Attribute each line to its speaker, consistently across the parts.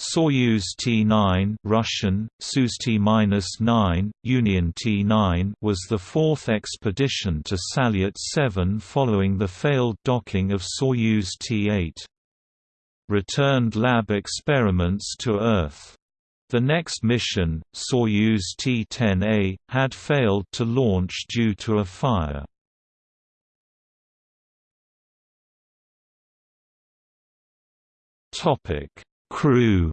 Speaker 1: Soyuz T-9 Russian, Soyuz T-9, Union T-9 was the fourth expedition to Salyut 7 following the failed docking of Soyuz T-8. Returned lab experiments to Earth. The next mission, Soyuz T-10A, had failed to launch due to a fire. Topic Crew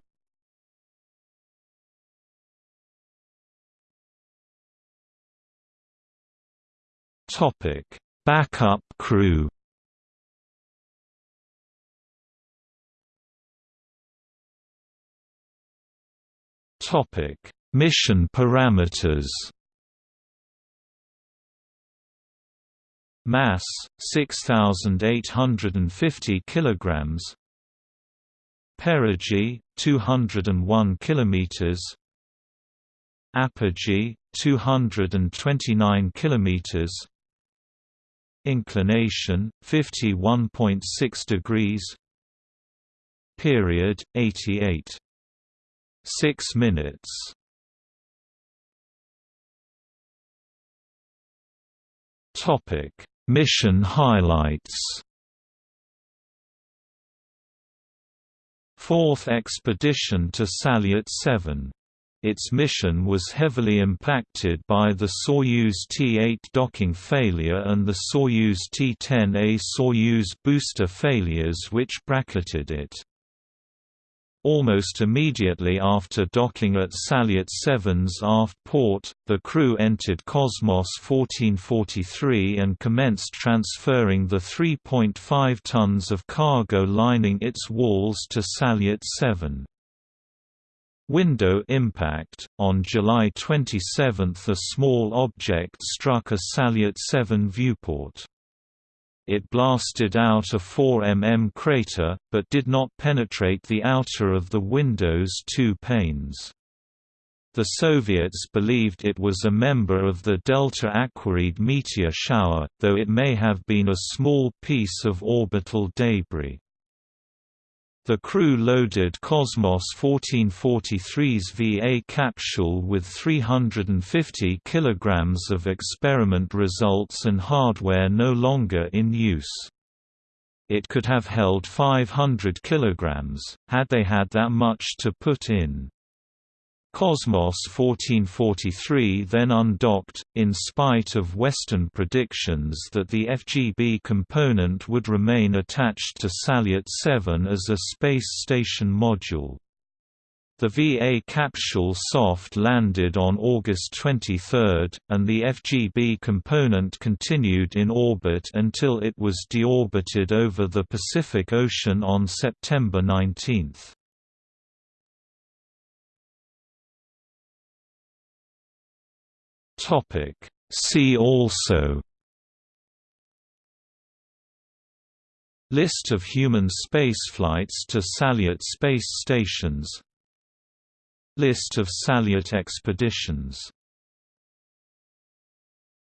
Speaker 1: Topic: Backup crew. Topic: Mission parameters. Mass 6850 kilograms Perigee 201 kilometers. Apogee 229 kilometers. Inclination 51.6 degrees. Period 88 6 minutes. Topic. Mission highlights Fourth expedition to Salyut 7. Its mission was heavily impacted by the Soyuz T-8 docking failure and the Soyuz T-10A Soyuz booster failures which bracketed it. Almost immediately after docking at Salyut 7's aft port, the crew entered Cosmos 1443 and commenced transferring the 3.5 tons of cargo lining its walls to Salyut 7. Window impact On July 27 a small object struck a Salyut 7 viewport. It blasted out a 4 mm crater, but did not penetrate the outer of the window's two panes. The Soviets believed it was a member of the Delta Aquarid meteor shower, though it may have been a small piece of orbital debris. The crew loaded Cosmos 1443's VA capsule with 350 kilograms of experiment results and hardware no longer in use. It could have held 500 kilograms, had they had that much to put in. Cosmos 1443 then undocked, in spite of Western predictions that the FGB component would remain attached to Salyut 7 as a space station module. The VA capsule soft landed on August 23, and the FGB component continued in orbit until it was deorbited over the Pacific Ocean on September 19. Topic. See also List of human spaceflights to Salyut space stations List of Salyut expeditions